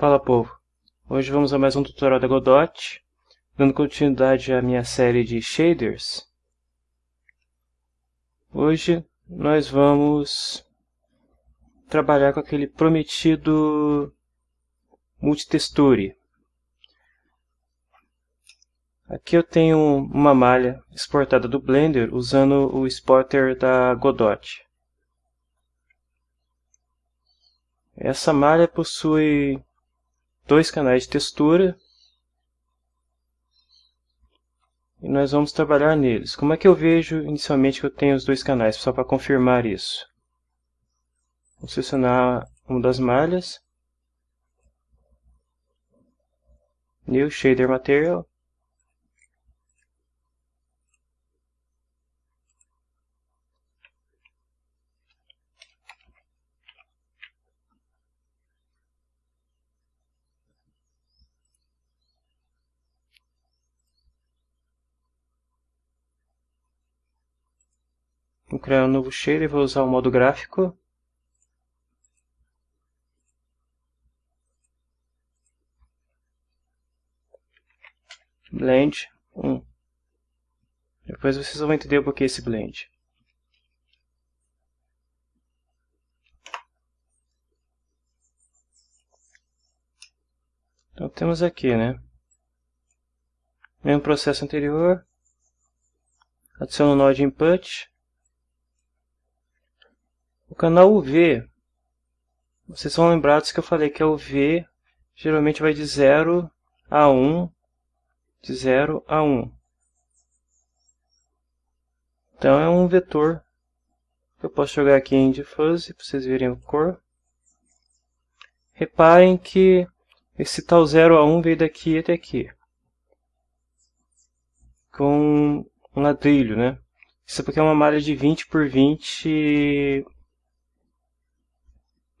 Fala povo, hoje vamos a mais um tutorial da Godot, dando continuidade à minha série de shaders. Hoje nós vamos trabalhar com aquele prometido multitexture. Aqui eu tenho uma malha exportada do Blender usando o exporter da Godot. Essa malha possui dois canais de textura e nós vamos trabalhar neles. Como é que eu vejo inicialmente que eu tenho os dois canais, só para confirmar isso? Vou selecionar uma das malhas, New Shader Material, criar um novo shader e vou usar o modo gráfico. Blend 1. Depois vocês vão entender o porquê esse blend. Então temos aqui, né? Mesmo processo anterior. Adiciono o nó de input. Canal UV, vocês são lembrados que eu falei que é o V geralmente vai de 0 a 1, de 0 a 1. Então é um vetor. Eu posso jogar aqui em Diffuse para vocês verem a cor. Reparem que esse tal 0 a 1 veio daqui até aqui. Com um ladrilho, né? Isso porque é uma malha de 20 por 20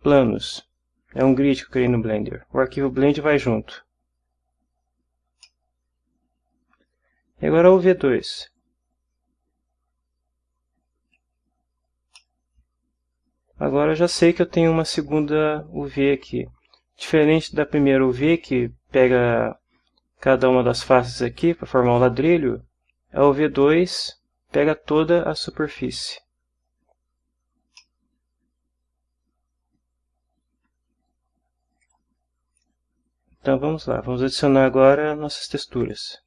Planos. É um grid que eu criei no Blender. O arquivo blend vai junto. E agora o V2. Agora eu já sei que eu tenho uma segunda UV aqui. Diferente da primeira UV, que pega cada uma das faces aqui para formar um ladrilho, a UV2 pega toda a superfície. Então vamos lá, vamos adicionar agora nossas texturas.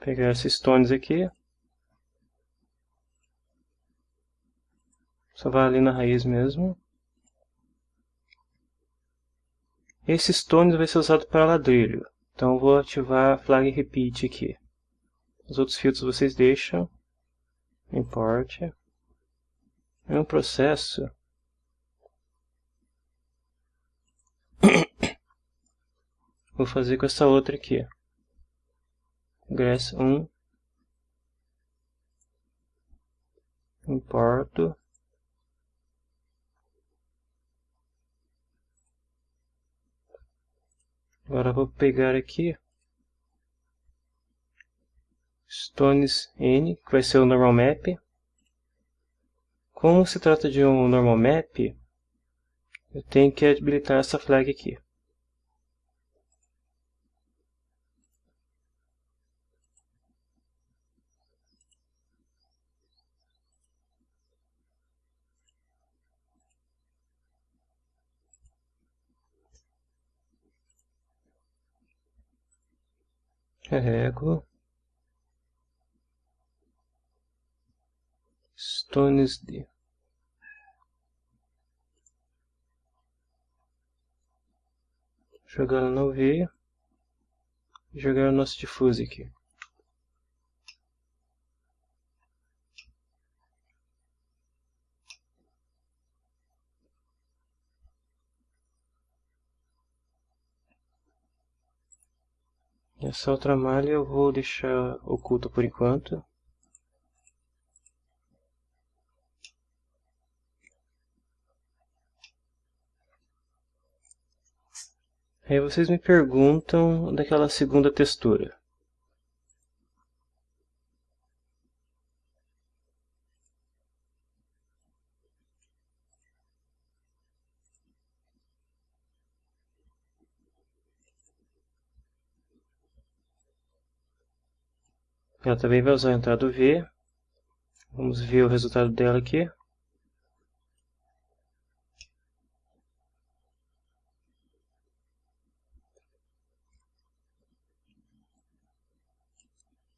Pegar esses tones aqui. Só vai ali na raiz mesmo. Esse stones vai ser usado para ladrilho. Então vou ativar flag repeat aqui. Os outros filtros vocês deixam. Import. É um processo. Vou fazer com essa outra aqui. Grass 1. Importo. Agora vou pegar aqui Stones N, que vai ser o normal map. Como se trata de um normal map, eu tenho que habilitar essa flag aqui. Carrego. Stones D. Jogar no V. Jogar o nosso diffuse aqui. Essa outra malha eu vou deixar oculta por enquanto. Aí vocês me perguntam daquela segunda textura. Ela também vai usar a entrada V. Vamos ver o resultado dela aqui.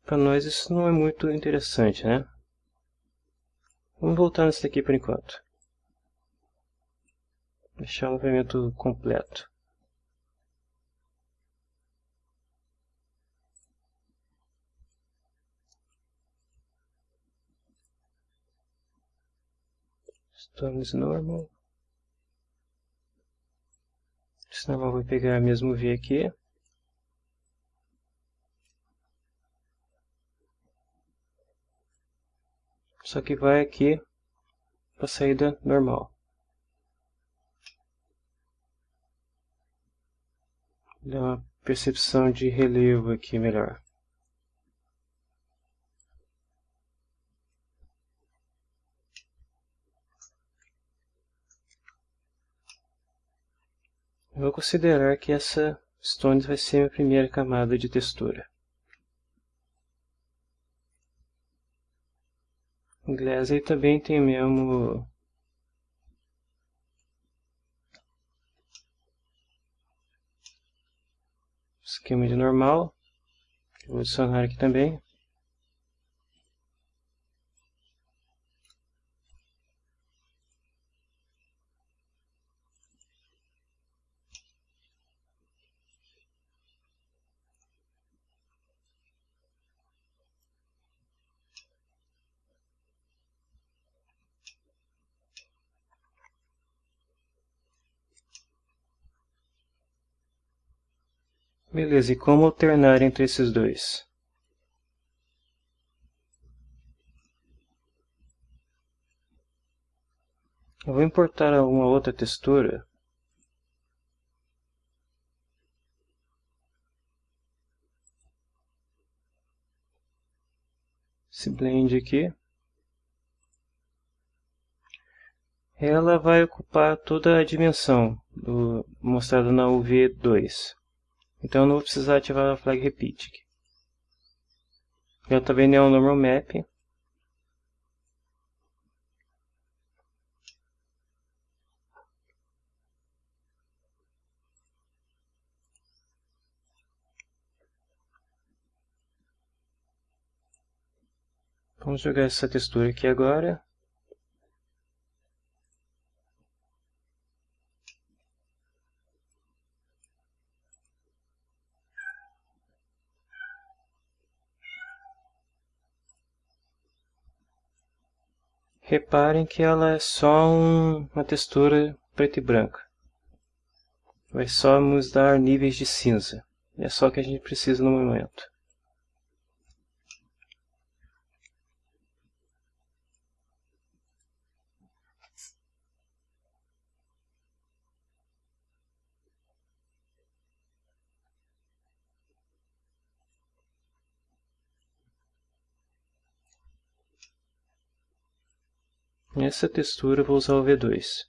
Para nós isso não é muito interessante, né? Vamos voltar nesse daqui por enquanto. Deixar o movimento completo. Stones normal. Esse normal vai pegar mesmo V aqui. Só que vai aqui para a saída normal. Dá uma percepção de relevo aqui melhor. Eu vou considerar que essa Stones vai ser a minha primeira camada de textura. Glass aí também tem o mesmo esquema de normal. Vou adicionar aqui também. Beleza, e como alternar entre esses dois? Eu vou importar alguma outra textura. Esse blend aqui. Ela vai ocupar toda a dimensão do, mostrada na UV2. Então eu não vou precisar ativar a flag repeat. Aqui. Eu também é um normal map. Vamos jogar essa textura aqui agora. Reparem que ela é só um, uma textura preta e branca. Vai só nos dar níveis de cinza. É só o que a gente precisa no momento. Nessa textura vou usar o V2.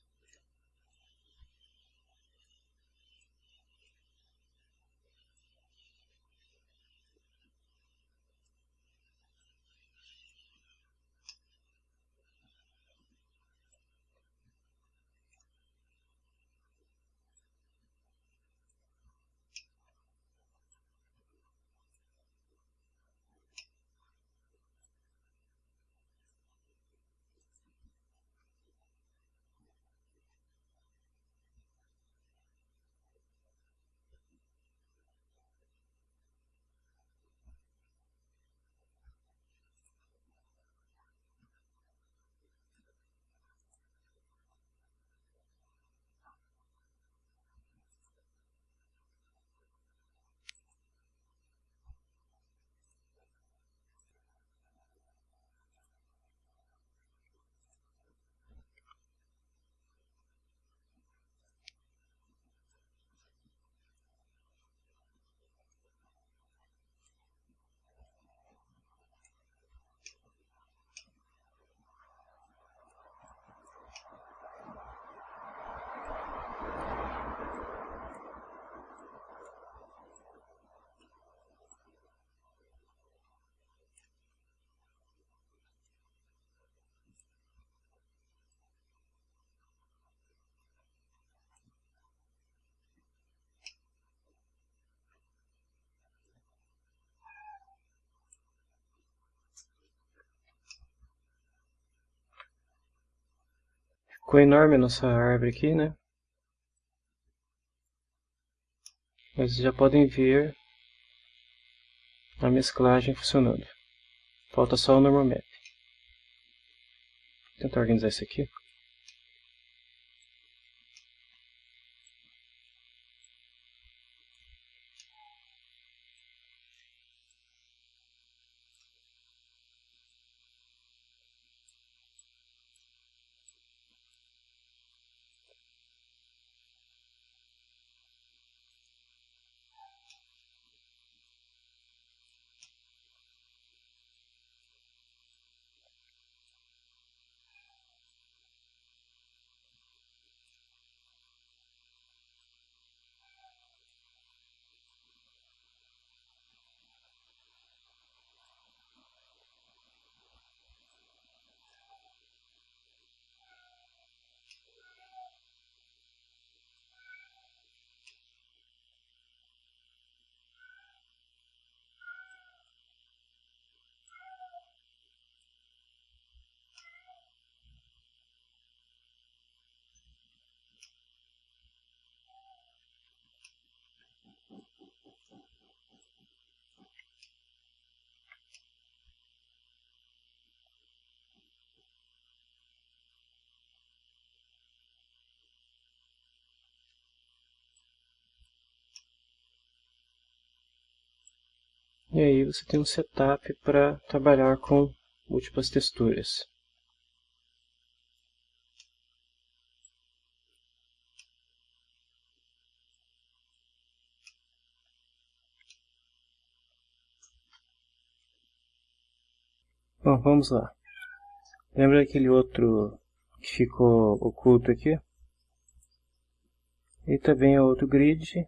Ficou enorme a nossa árvore aqui, né? Mas já podem ver a mesclagem funcionando. Falta só o normal map. Vou tentar organizar isso aqui. E aí você tem um setup para trabalhar com múltiplas texturas. Bom, vamos lá. Lembra aquele outro que ficou oculto aqui? E também é outro grid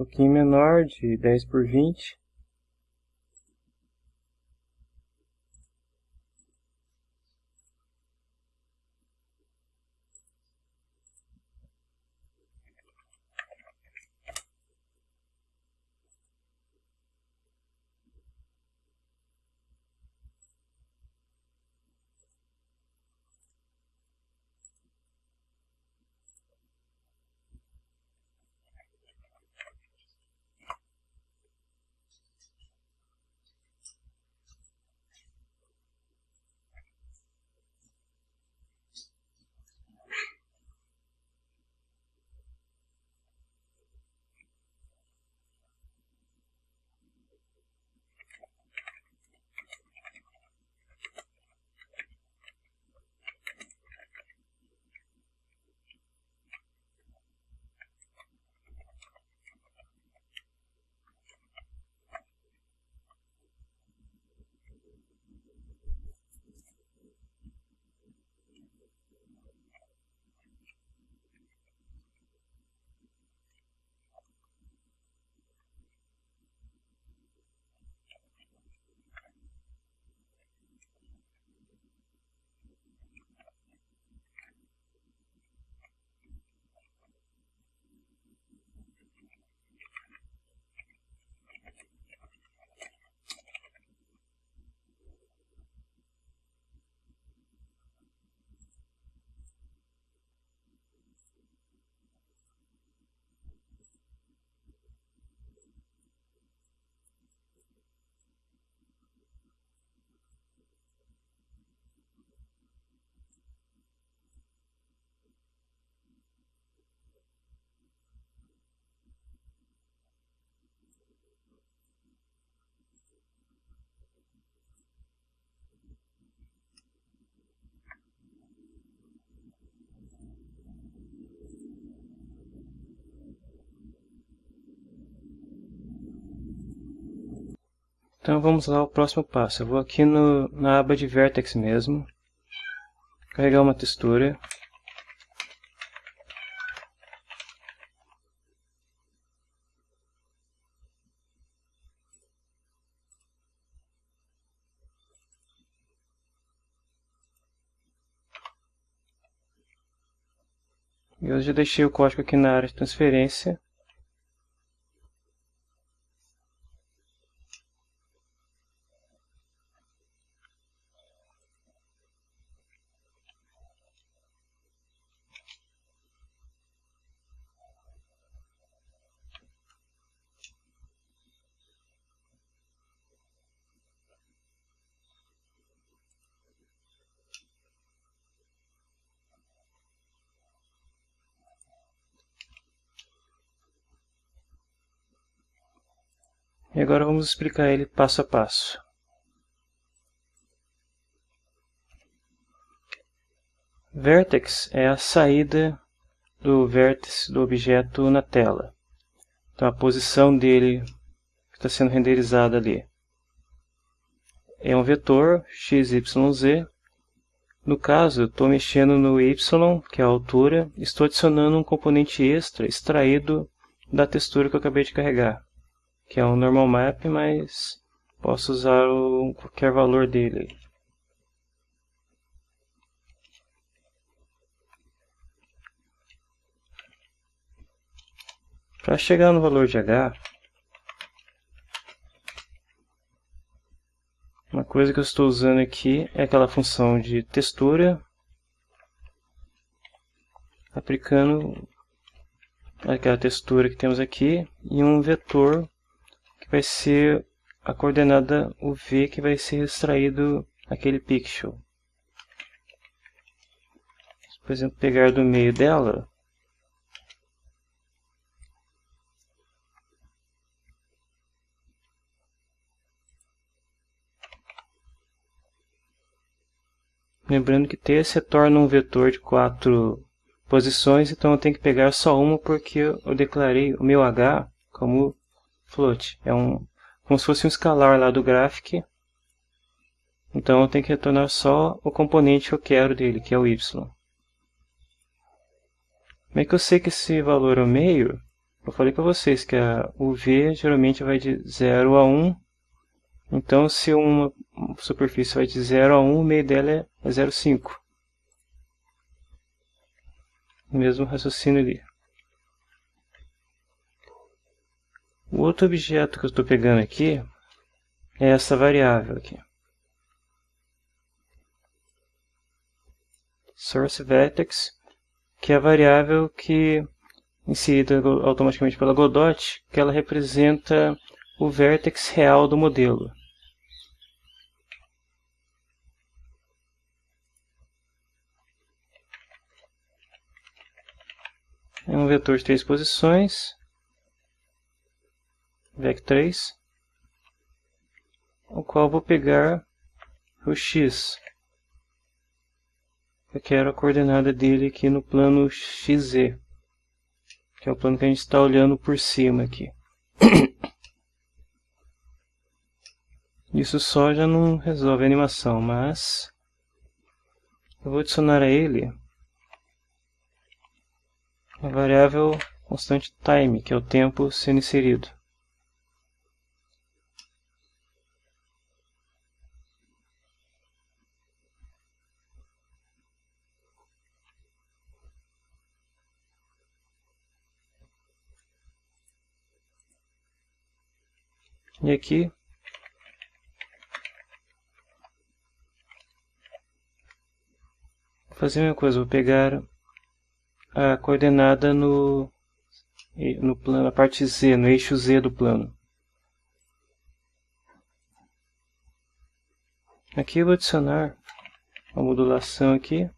pouquinho menor, de 10 por 20. Então vamos lá ao próximo passo. Eu vou aqui no, na aba de Vertex mesmo, carregar uma textura. Eu já deixei o código aqui na área de transferência. E agora vamos explicar ele passo a passo. Vertex é a saída do vértice do objeto na tela. Então a posição dele está sendo renderizada ali. É um vetor x, y, z. No caso, estou mexendo no y, que é a altura, estou adicionando um componente extra extraído da textura que eu acabei de carregar, que é um normal map, mas posso usar o, qualquer valor dele. Para chegar no valor de h, uma coisa que eu estou usando aqui é aquela função de textura, aplicando aquela textura que temos aqui e um vetor vai ser a coordenada UV que vai ser extraído aquele pixel. Por exemplo, pegar do meio dela, Lembrando que t se torna um vetor de quatro posições, então eu tenho que pegar só uma porque eu declarei o meu h como float. É um, como se fosse um escalar lá do graphic. Então eu tenho que retornar só o componente que eu quero dele, que é o y. Como é que eu sei que esse valor é o meio? Eu falei para vocês que o v geralmente vai de 0 a 1 então, se uma superfície vai de 0 a 1, o meio dela é 0,5. Mesmo raciocínio ali. O outro objeto que eu estou pegando aqui é essa variável aqui. Source vertex, que é a variável que inserida automaticamente pela Godot, que ela representa o vértex real do modelo. é um vetor de três posições, vec3, o qual vou pegar o x. Eu quero a coordenada dele aqui no plano xz, que é o plano que a gente está olhando por cima aqui. Isso só já não resolve a animação, mas eu vou adicionar a ele a variável constante time, que é o tempo sendo inserido. E aqui fazer a mesma coisa, vou pegar a coordenada no, no plano, na parte Z, no eixo Z do plano. Aqui eu vou adicionar uma modulação aqui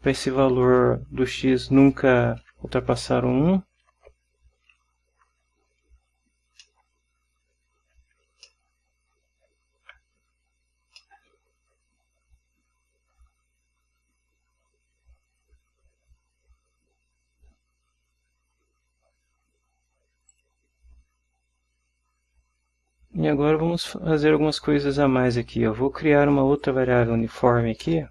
para esse valor do x nunca ultrapassar o 1. E agora vamos fazer algumas coisas a mais aqui. Eu vou criar uma outra variável uniforme aqui.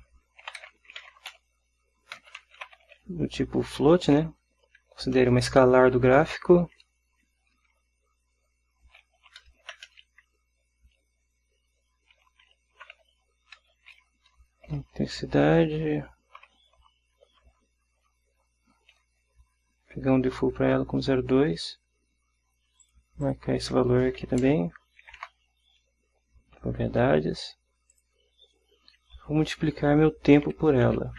Do tipo float, né? Considere uma escalar do gráfico. Intensidade. Pegar um default para ela com 0,2. Marcar esse valor aqui também propriedades. Vou multiplicar meu tempo por ela.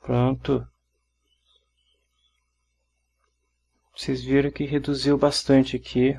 Pronto. Vocês viram que reduziu bastante aqui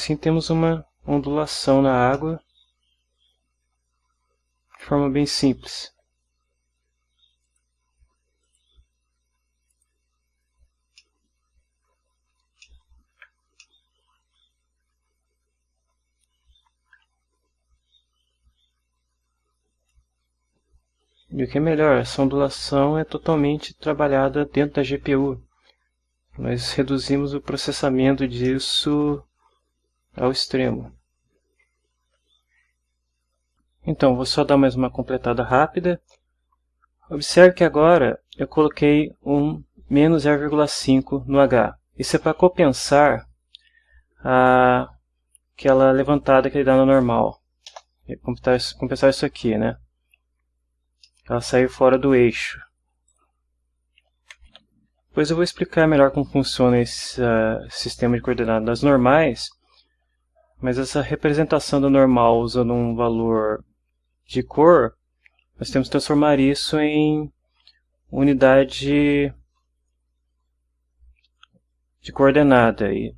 Assim temos uma ondulação na água de forma bem simples. E o que é melhor, essa ondulação é totalmente trabalhada dentro da GPU. Nós reduzimos o processamento disso ao extremo. Então, vou só dar mais uma completada rápida. Observe que agora eu coloquei um menos 0,5 no H. Isso é para compensar a, aquela levantada que ele dá no normal. Compensar, isso aqui, né? Ela saiu fora do eixo. Depois eu vou explicar melhor como funciona esse uh, sistema de coordenadas normais mas essa representação do normal usando um valor de cor, nós temos que transformar isso em unidade de coordenada. E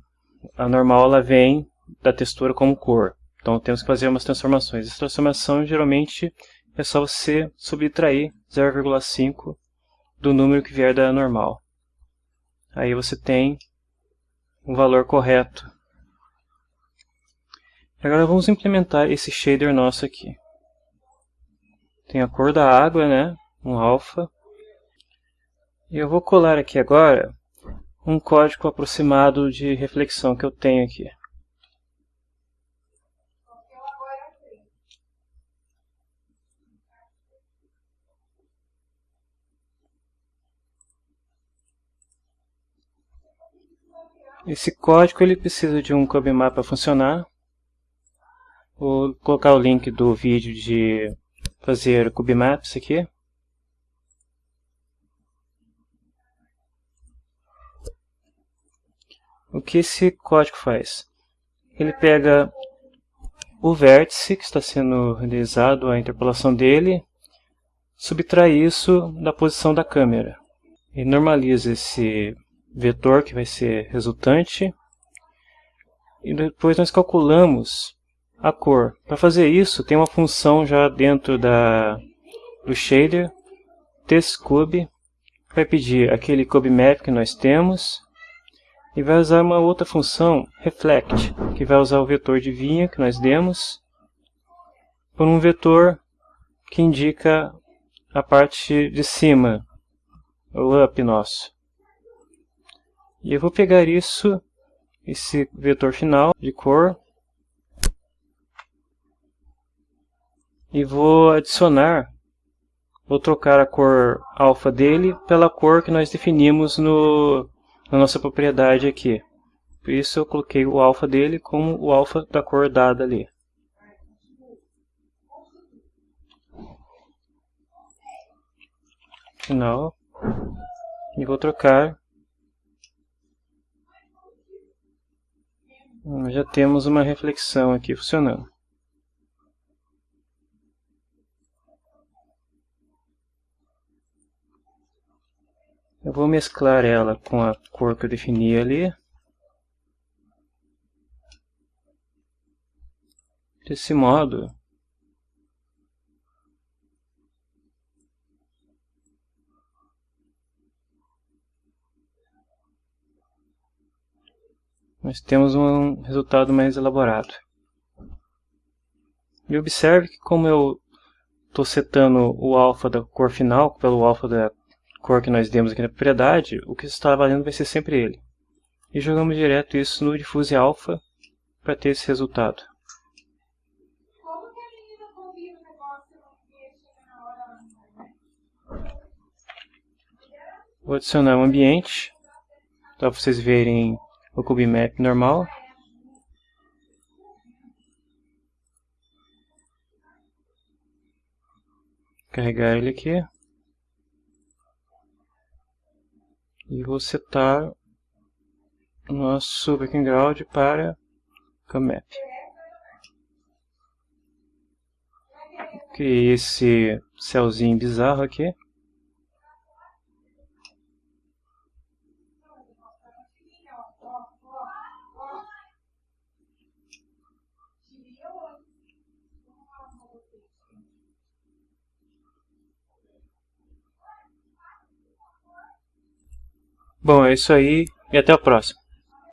a normal ela vem da textura como cor. Então temos que fazer umas transformações. Essa transformação geralmente é só você subtrair 0,5 do número que vier da normal. Aí você tem o valor correto Agora vamos implementar esse shader nosso aqui. Tem a cor da água, né? Um alfa. E eu vou colar aqui agora um código aproximado de reflexão que eu tenho aqui. Esse código ele precisa de um CubeMap para funcionar. Vou colocar o link do vídeo de fazer cubemaps aqui. O que esse código faz? Ele pega o vértice que está sendo realizado, a interpolação dele, subtrai isso da posição da câmera. E normaliza esse vetor que vai ser resultante. E depois nós calculamos a cor. Para fazer isso, tem uma função já dentro da, do shader, textcube, vai pedir aquele cubemap que nós temos, e vai usar uma outra função, reflect, que vai usar o vetor de vinha que nós demos, por um vetor que indica a parte de cima, o up nosso. E eu vou pegar isso, esse vetor final de cor, e vou adicionar, vou trocar a cor alfa dele pela cor que nós definimos no, na nossa propriedade aqui. Por isso eu coloquei o alfa dele como o alfa da cor dada ali. Final. E vou trocar. Já temos uma reflexão aqui funcionando. Eu vou mesclar ela com a cor que eu defini ali. Desse modo, nós temos um resultado mais elaborado. E observe que como eu estou setando o alfa da cor final pelo alfa da cor que nós demos aqui na propriedade, o que está valendo vai ser sempre ele. E jogamos direto isso no diffuse alpha para ter esse resultado. Vou adicionar um ambiente, para vocês verem o cubemap normal. Carregar ele aqui. E vou setar o nosso background para CAMAP. Criei esse céuzinho bizarro aqui. Bom, é isso aí e até o próximo.